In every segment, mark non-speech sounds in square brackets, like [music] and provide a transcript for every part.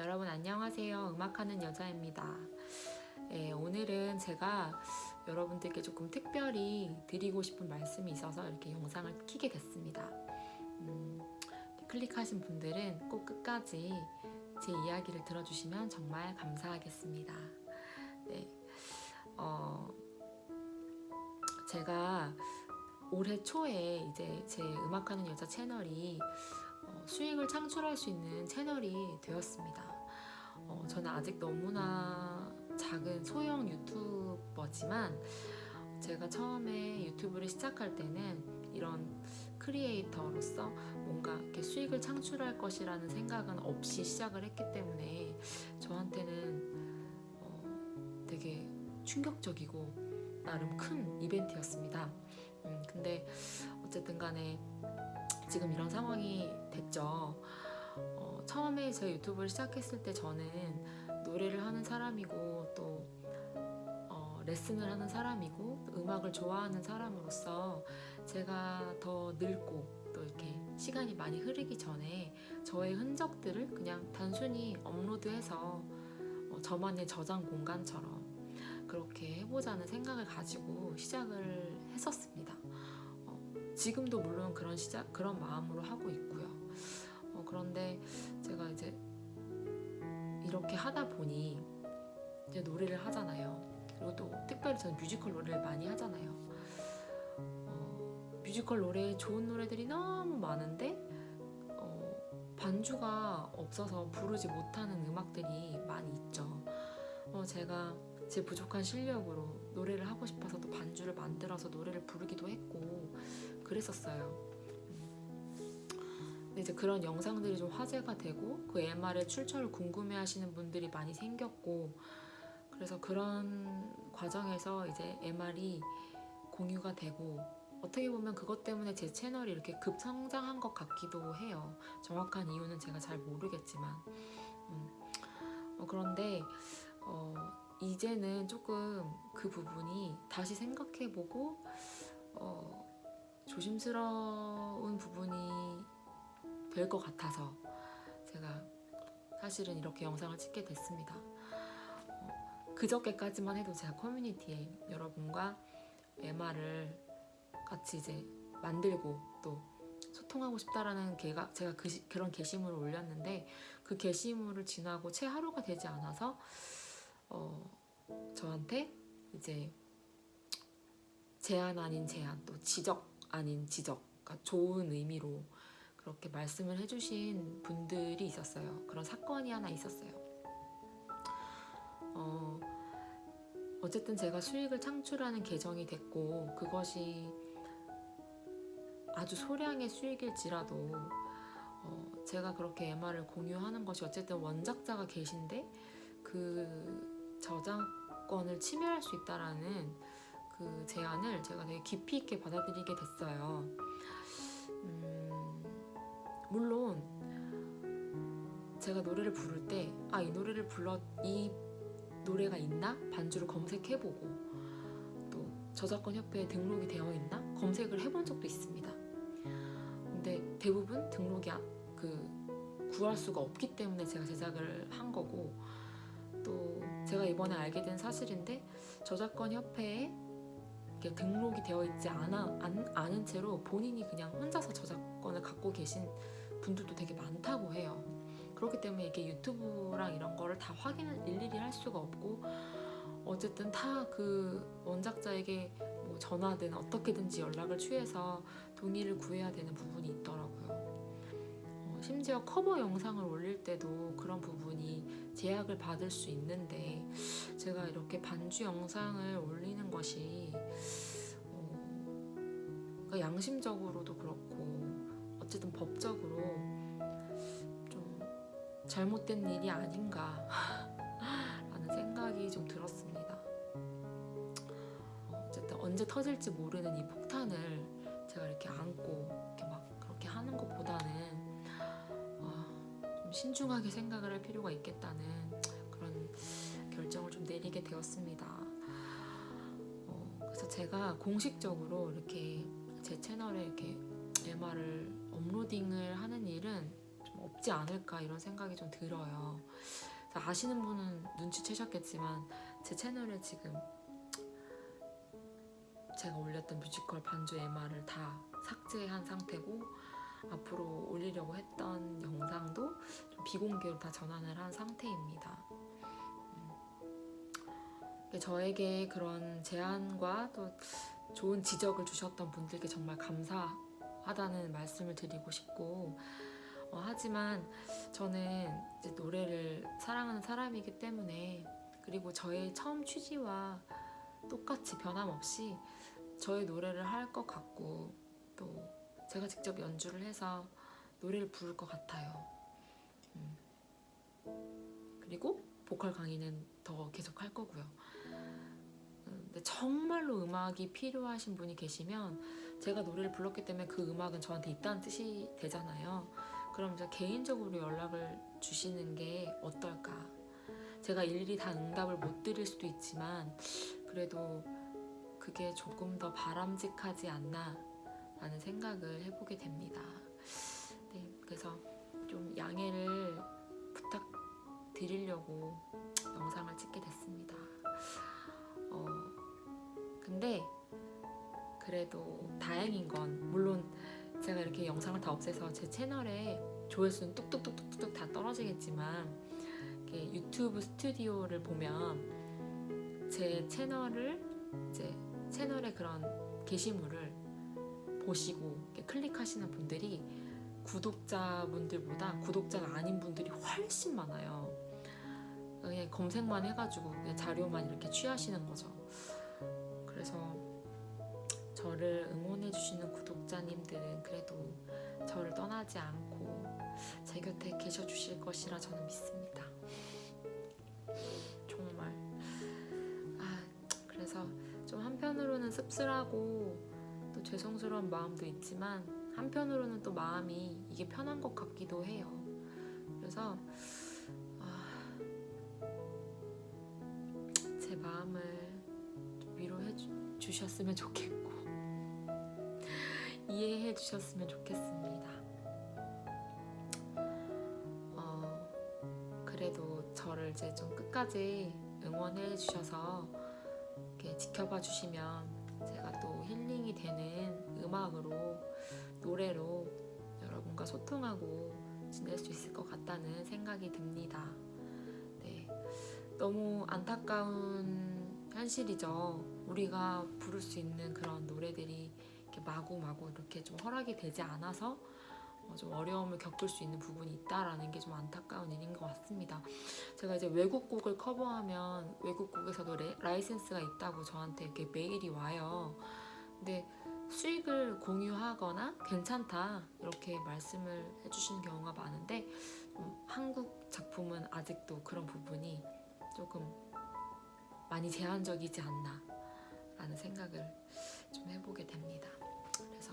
여러분 안녕하세요. 음악하는 여자입니다. 예, 오늘은 제가 여러분들께 조금 특별히 드리고 싶은 말씀이 있어서 이렇게 영상을 키게 됐습니다. 음, 클릭하신 분들은 꼭 끝까지 제 이야기를 들어주시면 정말 감사하겠습니다. 네, 어, 제가 올해 초에 이제 제 음악하는 여자 채널이 어, 수익을 창출할 수 있는 채널이 되었습니다. 어, 저는 아직 너무나 작은 소형 유튜버지만 제가 처음에 유튜브를 시작할 때는 이런 크리에이터로서 뭔가 이렇게 수익을 창출할 것이라는 생각은 없이 시작을 했기 때문에 저한테는 어, 되게 충격적이고 나름 큰 이벤트였습니다. 음, 근데 어쨌든 간에 지금 이런 상황이 됐죠. 어, 처음에 제 유튜브를 시작했을 때 저는 노래를 하는 사람이고 또 어, 레슨을 하는 사람이고 또 음악을 좋아하는 사람으로서 제가 더 늙고 또 이렇게 시간이 많이 흐르기 전에 저의 흔적들을 그냥 단순히 업로드해서 어, 저만의 저장 공간처럼 그렇게 해보자는 생각을 가지고 시작을 했었습니다. 어, 지금도 물론 그런 시작 그런 마음으로 하고 있고요. 어, 그런데 제가 이제 이렇게 하다 보니 이제 노래를 하잖아요. 그리고 또 특별히 저는 뮤지컬 노래를 많이 하잖아요. 어, 뮤지컬 노래 좋은 노래들이 너무 많은데 어, 반주가 없어서 부르지 못하는 음악들이 많이 있죠. 어, 제가 제 부족한 실력으로 노래를 하고 싶어서 또 반주를 만들어서 노래를 부르기도 했고 그랬었어요. 근데 이제 그런 영상들이 좀 화제가 되고 그 MR의 출처를 궁금해하시는 분들이 많이 생겼고 그래서 그런 과정에서 이제 MR이 공유가 되고 어떻게 보면 그것 때문에 제 채널이 이렇게 급성장한 것 같기도 해요. 정확한 이유는 제가 잘 모르겠지만 음. 어, 그런데 어, 이제는 조금 그 부분이 다시 생각해보고 어, 조심스러운 부분이 될 것 같아서 제가 사실은 이렇게 영상을 찍게 됐습니다. 어, 그저께까지만 해도 제가 커뮤니티에 여러분과 MR을 같이 이제 만들고 또 소통하고 싶다라는 게가 제가 그, 그런 게시물을 올렸는데 그 게시물을 지나고 채 하루가 되지 않아서 어, 저한테 이제 제안 아닌 제안 또 지적 아닌 지적 그러니까 좋은 의미로 그렇게 말씀을 해주신 분들이 있었어요. 그런 사건이 하나 있었어요. 어, 어쨌든 제가 수익을 창출하는 계정이 됐고 그것이 아주 소량의 수익일지라도 어, 제가 그렇게 MR을 공유하는 것이 어쨌든 원작자가 계신데 그 저작권을 침해할 수 있다라는 그 제안을 제가 되게 깊이 있게 받아들이게 됐어요. 음, 물론 제가 노래를 부를 때 아 이 노래를 불러 이 노래가 있나 반주를 검색해보고 또 저작권 협회에 등록이 되어 있나 검색을 해본 적도 있습니다. 근데 대부분 등록이 그 구할 수가 없기 때문에 제가 제작을 한 거고 또 제가 이번에 알게 된 사실인데 저작권 협회에 등록이 되어 있지 않아, 안, 않은 채로 본인이 그냥 혼자서 저작권을 갖고 계신 분들도 되게 많다고 해요. 그렇기 때문에 이게 유튜브랑 이런 거를 다 확인을 일일이 할 수가 없고 어쨌든 다 그 원작자에게 뭐 전화든 어떻게든지 연락을 취해서 동의를 구해야 되는 부분이 있더라고요. 어, 심지어 커버 영상을 올릴 때도 그런 부분이 제약을 받을 수 있는데 제가 이렇게 반주 영상을 올리는 것이 어, 그러니까 양심적으로도 그렇고 어쨌든 법적으로 좀 잘못된 일이 아닌가 [laughs] 라는 생각이 좀 들었습니다. 어쨌든 언제 터질지 모르는 이 폭탄을 제가 이렇게 안고 이렇게 막 그렇게 하는 것보다는 어, 좀 신중하게 생각을 할 필요가 있겠다는 그런 결정을 좀 내리게 되었습니다. 어, 그래서 제가 공식적으로 이렇게 제 채널에 이렇게 MR을 업로딩을 하는 일은 좀 높지 않을까 이런 생각이 좀 들어요. 아시는 분은 눈치채셨겠지만 제 채널에 지금 제가 올렸던 뮤지컬 반주 MR을 다 삭제한 상태고 앞으로 올리려고 했던 영상도 좀 비공개로 다 전환을 한 상태입니다. 음. 저에게 그런 제안과 또 좋은 지적을 주셨던 분들께 정말 감사하다는 말씀을 드리고 싶고 어, 하지만 저는 노래를 사랑하는 사람이기 때문에 그리고 저의 처음 취지와 똑같이 변함없이 저의 노래를 할 것 같고 또 제가 직접 연주를 해서 노래를 부를 것 같아요. 음. 그리고 보컬 강의는 더 계속 할 거고요. 음, 근데 정말로 음악이 필요하신 분이 계시면 제가 노래를 불렀기 때문에 그 음악은 저한테 있다는 뜻이 되잖아요. 그럼 이제 개인적으로 연락을 주시는 게 어떨까? 제가 일일이 다 응답을 못 드릴 수도 있지만 그래도 그게 조금 더 바람직하지 않나 라는 생각을 해보게 됩니다. 네, 그래서 좀 양해를 부탁드리려고 영상을 찍게 됐습니다. 어, 근데 그래도 다행인 건 물론 제가 이렇게 영상을 다 없애서 제 채널에 조회수는 뚝뚝뚝뚝뚝 다 떨어지겠지만 유튜브 스튜디오를 보면 제 채널을 이제 채널의 그런 게시물을 보시고 클릭하시는 분들이 구독자분들보다 구독자가 아닌 분들이 훨씬 많아요. 그냥 검색만 해가지고 그냥 자료만 이렇게 취하시는 거죠. 그래서 저를 응원해주시는 구독자님들은 그래도 저를 떠나지 않고 제 곁에 계셔 주실 것이라 저는 믿습니다. 정말. 아, 그래서 좀 한편으로는 씁쓸하고 또 죄송스러운 마음도 있지만 한편으로는 또 마음이 이게 편한 것 같기도 해요. 그래서 아, 제 마음을 좀 위로해 주, 주셨으면 좋겠고 이해해 주셨으면 좋겠습니다. 어, 그래도 저를 이제 좀 끝까지 응원해 주셔서 이렇게 지켜봐 주시면 되는 음악으로 노래로 여러분과 소통하고 지낼 수 있을 것 같다는 생각이 듭니다. 네, 너무 안타까운 현실이죠. 우리가 부를 수 있는 그런 노래들이 이렇게 마구마구 이렇게 좀 허락이 되지 않아서 어, 좀 어려움을 겪을 수 있는 부분이 있다라는 게 좀 안타까운 일인 것 같습니다. 제가 이제 외국 곡을 커버하면 외국 곡에서도 레, 라이센스가 있다고 저한테 이렇게 메일이 와요. 근데 수익을 공유하거나 괜찮다 이렇게 말씀을 해주시는 경우가 많은데 좀 한국 작품은 아직도 그런 부분이 조금 많이 제한적이지 않나 라는 생각을 좀 해보게 됩니다. 그래서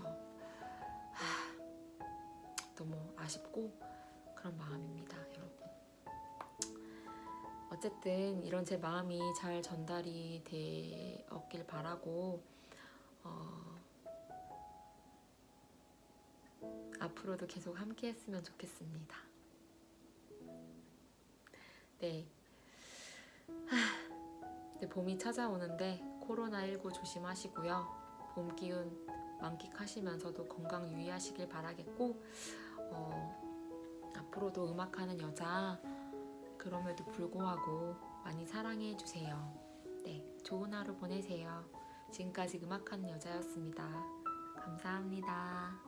하, 너무 아쉽고 그런 마음입니다, 여러분. 어쨌든 이런 제 마음이 잘 전달이 되었길 바라고 어, 앞으로도 계속 함께 했으면 좋겠습니다. 네. 하, 봄이 찾아오는데 코로나19 조심하시고요. 봄 기운 만끽하시면서도 건강 유의하시길 바라겠고 어, 앞으로도 음악하는 여자 그럼에도 불구하고 많이 사랑해 주세요. 네, 좋은 하루 보내세요. 지금까지 음악하는 여자였습니다. 감사합니다.